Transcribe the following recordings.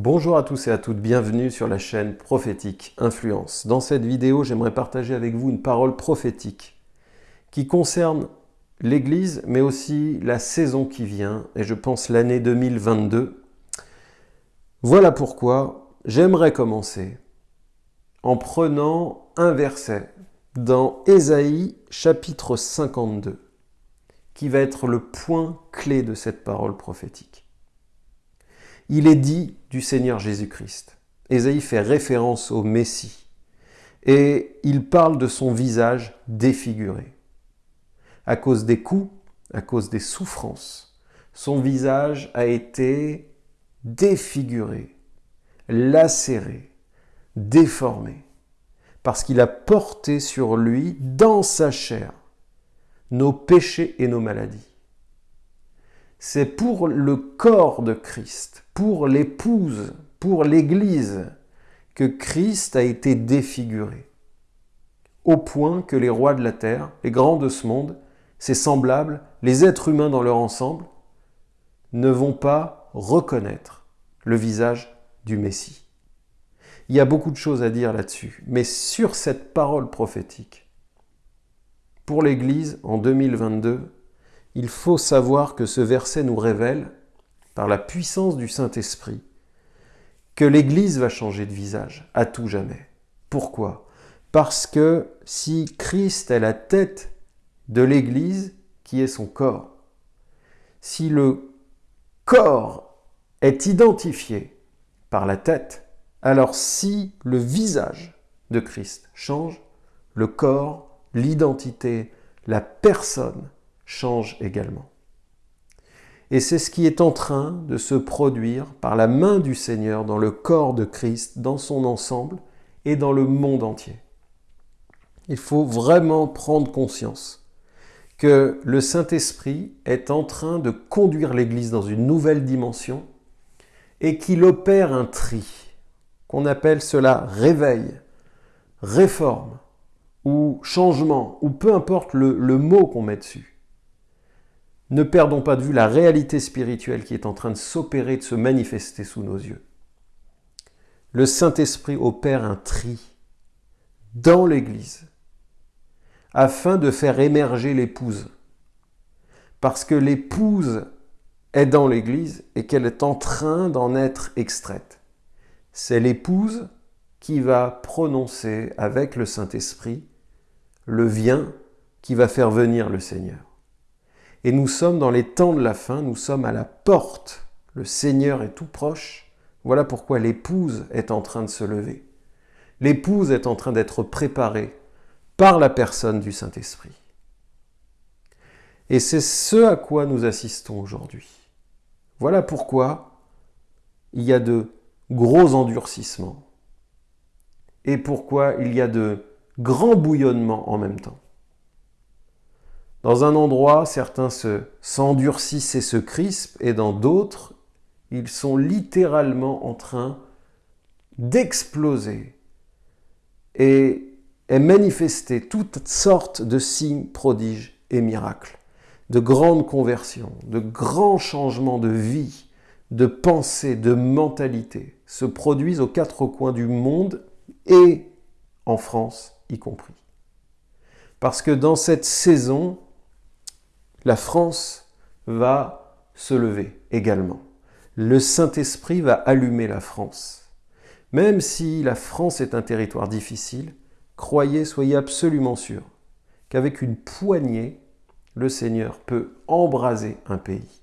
Bonjour à tous et à toutes, bienvenue sur la chaîne Prophétique Influence. Dans cette vidéo, j'aimerais partager avec vous une parole prophétique qui concerne l'Église, mais aussi la saison qui vient, et je pense l'année 2022. Voilà pourquoi j'aimerais commencer en prenant un verset dans Ésaïe chapitre 52, qui va être le point clé de cette parole prophétique. Il est dit du Seigneur Jésus-Christ. Ésaïe fait référence au Messie et il parle de son visage défiguré. À cause des coups, à cause des souffrances, son visage a été défiguré, lacéré, déformé, parce qu'il a porté sur lui, dans sa chair, nos péchés et nos maladies. C'est pour le corps de Christ, pour l'épouse, pour l'Église, que Christ a été défiguré, au point que les rois de la terre, les grands de ce monde, ses semblables, les êtres humains dans leur ensemble, ne vont pas reconnaître le visage du Messie. Il y a beaucoup de choses à dire là-dessus, mais sur cette parole prophétique, pour l'Église en 2022, il faut savoir que ce verset nous révèle, par la puissance du Saint-Esprit, que l'Église va changer de visage à tout jamais. Pourquoi? Parce que si Christ est la tête de l'Église, qui est son corps, si le corps est identifié par la tête, alors si le visage de Christ change, le corps, l'identité, la personne change également. Et c'est ce qui est en train de se produire par la main du Seigneur dans le corps de Christ, dans son ensemble et dans le monde entier. Il faut vraiment prendre conscience que le Saint-Esprit est en train de conduire l'Église dans une nouvelle dimension et qu'il opère un tri, qu'on appelle cela réveil, réforme ou changement, ou peu importe le, le mot qu'on met dessus. Ne perdons pas de vue la réalité spirituelle qui est en train de s'opérer, de se manifester sous nos yeux. Le Saint-Esprit opère un tri dans l'Église afin de faire émerger l'épouse. Parce que l'épouse est dans l'Église et qu'elle est en train d'en être extraite. C'est l'épouse qui va prononcer avec le Saint-Esprit le vient qui va faire venir le Seigneur. Et nous sommes dans les temps de la fin, nous sommes à la porte. Le Seigneur est tout proche. Voilà pourquoi l'épouse est en train de se lever. L'épouse est en train d'être préparée par la personne du Saint-Esprit. Et c'est ce à quoi nous assistons aujourd'hui. Voilà pourquoi il y a de gros endurcissements et pourquoi il y a de grands bouillonnements en même temps. Dans un endroit, certains s'endurcissent et se crispent, et dans d'autres, ils sont littéralement en train d'exploser et est manifesté toutes sortes de signes, prodiges et miracles, de grandes conversions, de grands changements de vie, de pensée, de mentalité se produisent aux quatre coins du monde et en France y compris. Parce que dans cette saison, la France va se lever également. Le Saint-Esprit va allumer la France. Même si la France est un territoire difficile, croyez, soyez absolument sûrs qu'avec une poignée, le Seigneur peut embraser un pays.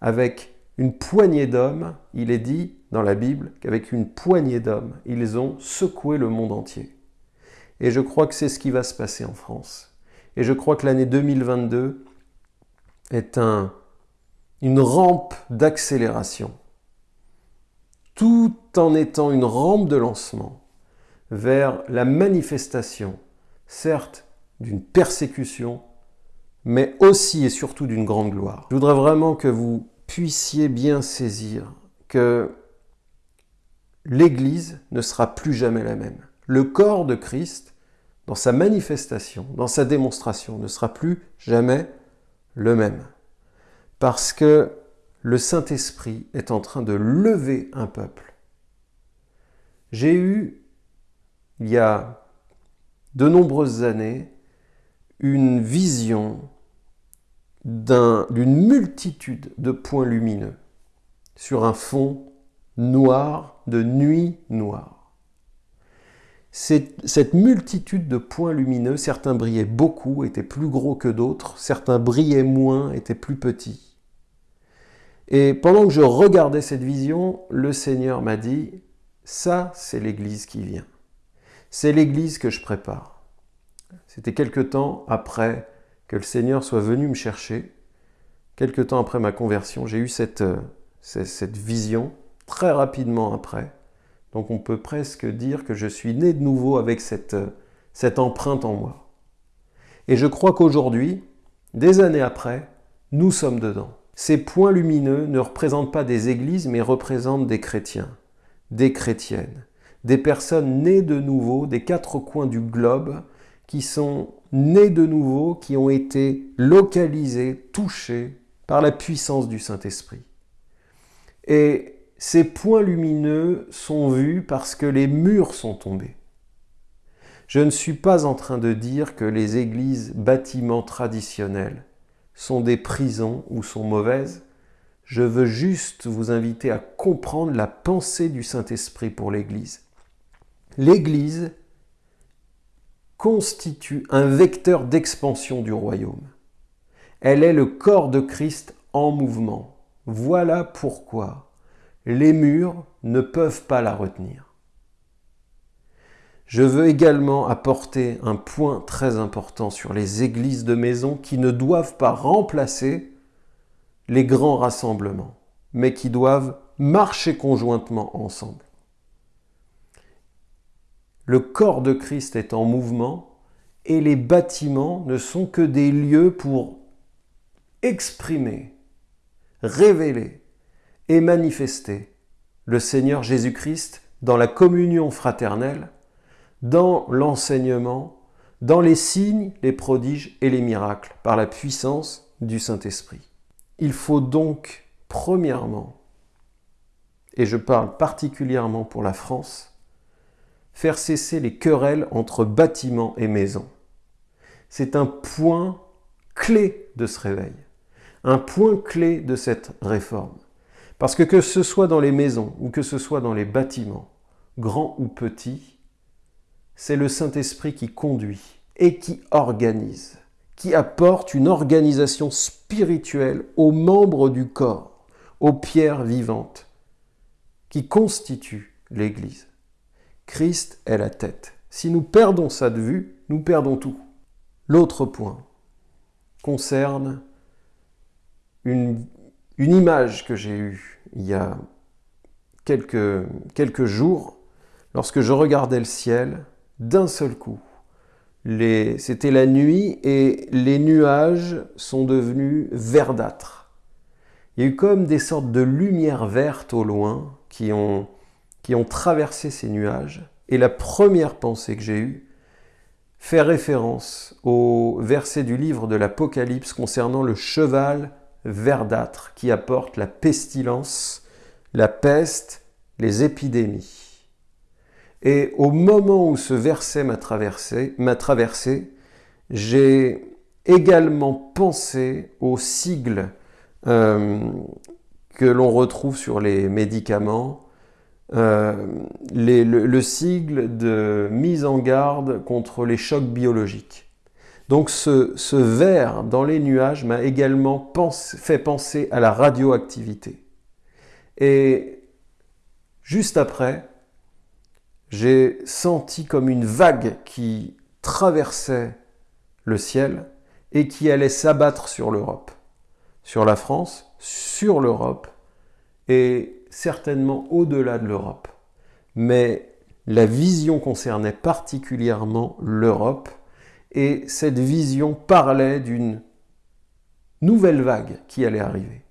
Avec une poignée d'hommes, il est dit dans la Bible qu'avec une poignée d'hommes, ils ont secoué le monde entier. Et je crois que c'est ce qui va se passer en France. Et je crois que l'année 2022 est un, une rampe d'accélération, tout en étant une rampe de lancement vers la manifestation, certes d'une persécution, mais aussi et surtout d'une grande gloire. Je voudrais vraiment que vous puissiez bien saisir que l'Église ne sera plus jamais la même. Le corps de Christ dans sa manifestation, dans sa démonstration, ne sera plus jamais le même. Parce que le Saint-Esprit est en train de lever un peuple. J'ai eu, il y a de nombreuses années, une vision d'une multitude de points lumineux sur un fond noir de nuit noire. Cette multitude de points lumineux, certains brillaient beaucoup, étaient plus gros que d'autres, certains brillaient moins, étaient plus petits. Et pendant que je regardais cette vision, le Seigneur m'a dit, ça c'est l'Église qui vient. C'est l'Église que je prépare. C'était quelque temps après que le Seigneur soit venu me chercher. Quelque temps après ma conversion, j'ai eu cette, euh, cette vision très rapidement après. Donc on peut presque dire que je suis né de nouveau avec cette, cette empreinte en moi. Et je crois qu'aujourd'hui, des années après, nous sommes dedans. Ces points lumineux ne représentent pas des églises, mais représentent des chrétiens, des chrétiennes, des personnes nées de nouveau des quatre coins du globe, qui sont nées de nouveau, qui ont été localisées, touchées par la puissance du Saint-Esprit. Et ces points lumineux sont vus parce que les murs sont tombés. Je ne suis pas en train de dire que les églises bâtiments traditionnels sont des prisons ou sont mauvaises. Je veux juste vous inviter à comprendre la pensée du Saint-Esprit pour l'Église. L'Église constitue un vecteur d'expansion du royaume. Elle est le corps de Christ en mouvement. Voilà pourquoi les murs ne peuvent pas la retenir. Je veux également apporter un point très important sur les églises de maison qui ne doivent pas remplacer les grands rassemblements, mais qui doivent marcher conjointement ensemble. Le corps de Christ est en mouvement et les bâtiments ne sont que des lieux pour exprimer, révéler et manifester le Seigneur Jésus-Christ dans la communion fraternelle, dans l'enseignement, dans les signes, les prodiges et les miracles, par la puissance du Saint-Esprit. Il faut donc, premièrement, et je parle particulièrement pour la France, faire cesser les querelles entre bâtiments et maisons. C'est un point clé de ce réveil, un point clé de cette réforme. Parce que que ce soit dans les maisons ou que ce soit dans les bâtiments, grands ou petits, c'est le Saint-Esprit qui conduit et qui organise, qui apporte une organisation spirituelle aux membres du corps, aux pierres vivantes, qui constituent l'Église. Christ est la tête. Si nous perdons ça de vue, nous perdons tout. L'autre point concerne une, image que j'ai eue il y a quelques, quelques jours lorsque je regardais le ciel d'un seul coup. C'était la nuit et les nuages sont devenus verdâtres. Il y a eu comme des sortes de lumières vertes au loin qui ont qui ont traversé ces nuages. Et la première pensée que j'ai eue fait référence au verset du livre de l'Apocalypse concernant le cheval verdâtre qui apporte la pestilence, la peste, les épidémies. Et au moment où ce verset m'a traversé, j'ai également pensé aux sigles euh, que l'on retrouve sur les médicaments, euh, le, sigle de mise en garde contre les chocs biologiques. Donc ce, ce verre dans les nuages m'a également fait penser à la radioactivité. Et juste après, j'ai senti comme une vague qui traversait le ciel et qui allait s'abattre sur l'Europe, sur la France, sur l'Europe, et certainement au-delà de l'Europe. Mais la vision concernait particulièrement l'Europe et cette vision parlait d'une nouvelle vague qui allait arriver.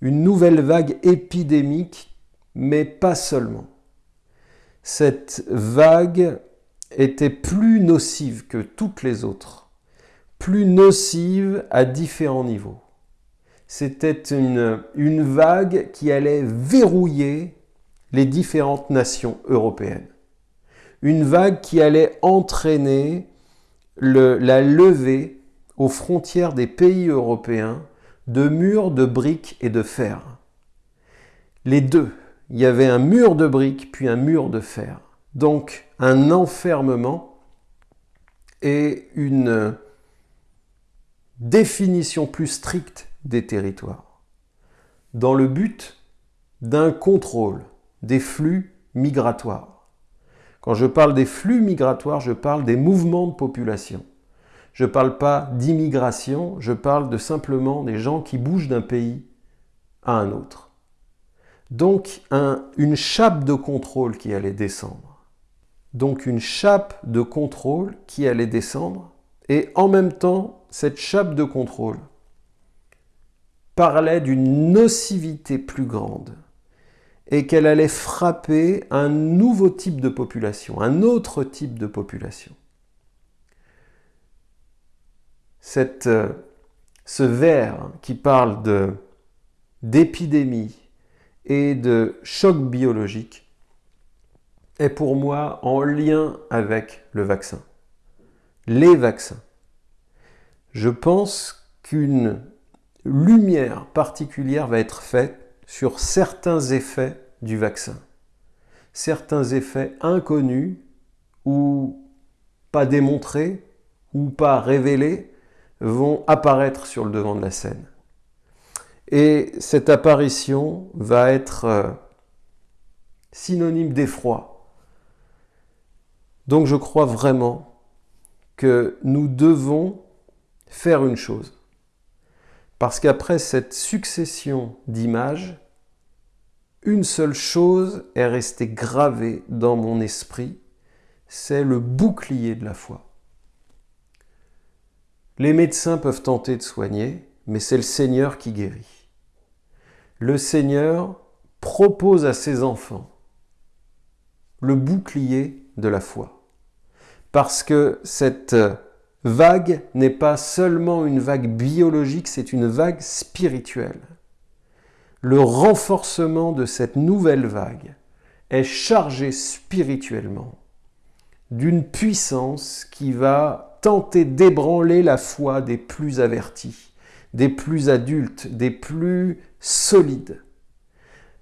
Une nouvelle vague épidémique, mais pas seulement. Cette vague était plus nocive que toutes les autres, plus nocive à différents niveaux. c'était une, une vague qui allait verrouiller les différentes nations européennes. Une vague qui allait entraîner la levée aux frontières des pays européens de murs de briques et de fer. Les deux. Il y avait un mur de briques puis un mur de fer. Donc un enfermement et une définition plus stricte des territoires, dans le but d'un contrôle des flux migratoires. Quand je parle des flux migratoires, je parle des mouvements de population. Je ne parle pas d'immigration, je parle de simplement des gens qui bougent d'un pays à un autre. Donc un, une chape de contrôle qui allait descendre. Donc une chape de contrôle qui allait descendre et en même temps cette chape de contrôle parlait d'une nocivité plus grande et qu'elle allait frapper un nouveau type de population, un autre type de population. Cette, euh, ce vers qui parle de, d'épidémie et de choc biologique est pour moi en lien avec le vaccin, les vaccins. Je pense qu'une lumière particulière va être faite sur certains effets du vaccin. Certains effets inconnus ou pas démontrés ou pas révélés vont apparaître sur le devant de la scène. Et cette apparition va être euh, synonyme d'effroi. Donc je crois vraiment que nous devons faire une chose. Parce qu'après cette succession d'images, une seule chose est restée gravée dans mon esprit, c'est le bouclier de la foi. Les médecins peuvent tenter de soigner, mais c'est le Seigneur qui guérit. Le Seigneur propose à ses enfants le bouclier de la foi. Parce que cette vague n'est pas seulement une vague biologique, c'est une vague spirituelle. Le renforcement de cette nouvelle vague est chargé spirituellement d'une puissance qui va tenter d'ébranler la foi des plus avertis, des plus adultes, des plus solides.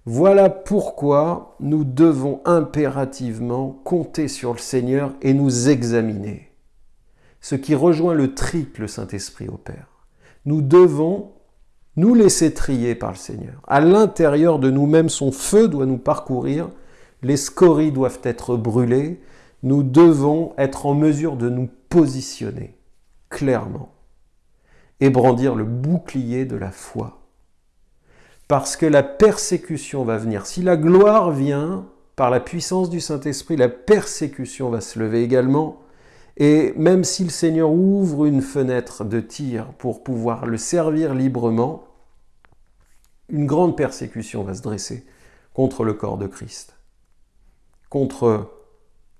Voilà pourquoi nous devons impérativement compter sur le Seigneur et nous examiner ce qui rejoint le tri que le Saint-Esprit opère. Nous devons nous laisser trier par le Seigneur. À l'intérieur de nous-mêmes, son feu doit nous parcourir, les scories doivent être brûlées, nous devons être en mesure de nous positionner clairement et brandir le bouclier de la foi. Parce que la persécution va venir. Si la gloire vient par la puissance du Saint-Esprit, la persécution va se lever également et même si le Seigneur ouvre une fenêtre de tir pour pouvoir le servir librement, une grande persécution va se dresser contre le corps de Christ, contre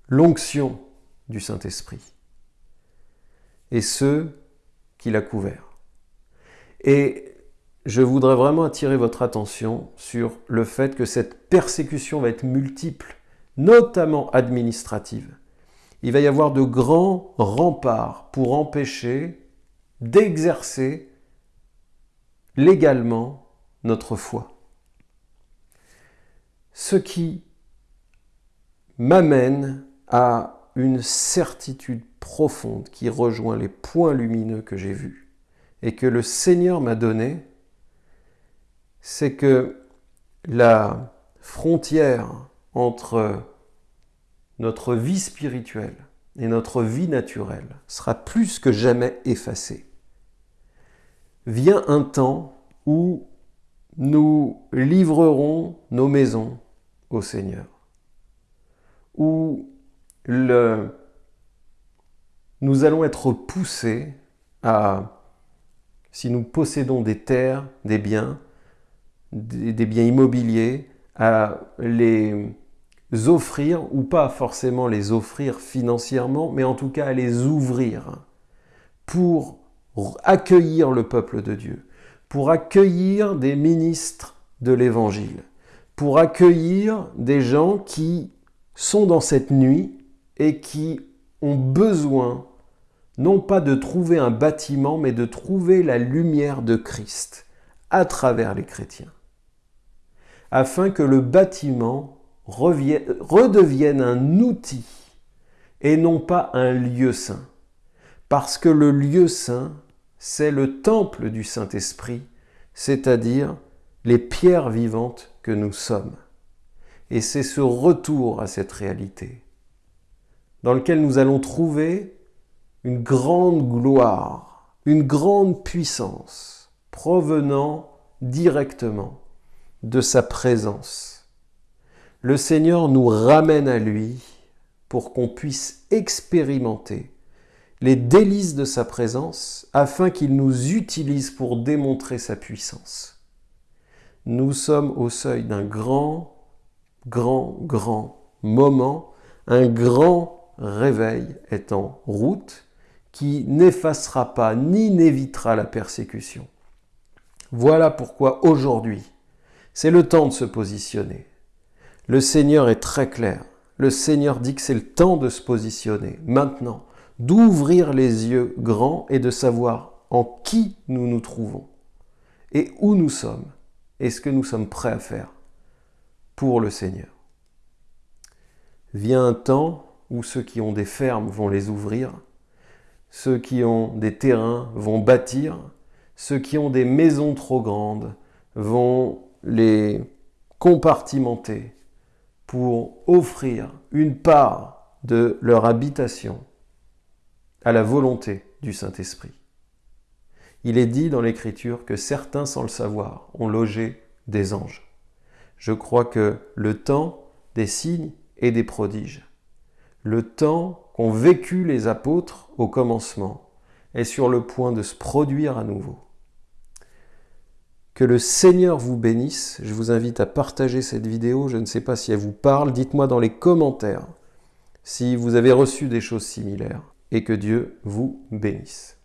l'onction du Saint-Esprit et ceux qui l'a couvert. Et je voudrais vraiment attirer votre attention sur le fait que cette persécution va être multiple, notamment administrative il va y avoir de grands remparts pour empêcher d'exercer légalement notre foi. Ce qui m'amène à une certitude profonde qui rejoint les points lumineux que j'ai vus et que le Seigneur m'a donné, c'est que la frontière entre notre vie spirituelle et notre vie naturelle sera plus que jamais effacée. Vient un temps où nous livrerons nos maisons au Seigneur, où nous allons être poussés à, si nous possédons des terres, des biens, des biens immobiliers, à les offrir, ou pas forcément les offrir financièrement, mais en tout cas à les ouvrir pour accueillir le peuple de Dieu, pour accueillir des ministres de l'Évangile, pour accueillir des gens qui sont dans cette nuit et qui ont besoin non pas de trouver un bâtiment, mais de trouver la lumière de Christ à travers les chrétiens, afin que le bâtiment redevienne un outil et non pas un lieu saint. Parce que le lieu saint, c'est le temple du Saint-Esprit, c'est-à-dire les pierres vivantes que nous sommes. Et c'est ce retour à cette réalité dans lequel nous allons trouver une grande gloire, une grande puissance provenant directement de sa présence. Le Seigneur nous ramène à lui pour qu'on puisse expérimenter les délices de sa présence afin qu'il nous utilise pour démontrer sa puissance. Nous sommes au seuil d'un grand, grand, grand moment, un grand réveil est en route qui n'effacera pas ni n'évitera la persécution. Voilà pourquoi aujourd'hui, c'est le temps de se positionner. Le Seigneur est très clair. Le Seigneur dit que c'est le temps de se positionner, maintenant, d'ouvrir les yeux grands et de savoir en qui nous nous trouvons et où nous sommes et ce que nous sommes prêts à faire pour le Seigneur. Vient un temps où ceux qui ont des fermes vont les ouvrir, ceux qui ont des terrains vont bâtir, ceux qui ont des maisons trop grandes vont les compartimenter pour offrir une part de leur habitation à la volonté du Saint-Esprit. Il est dit dans l'Écriture que certains, sans le savoir, ont logé des anges. Je crois que le temps des signes et des prodiges, le temps qu'ont vécu les apôtres au commencement, est sur le point de se produire à nouveau. Que le Seigneur vous bénisse. Je vous invite à partager cette vidéo. Je ne sais pas si elle vous parle. Dites-moi dans les commentaires si vous avez reçu des choses similaires. Et que Dieu vous bénisse.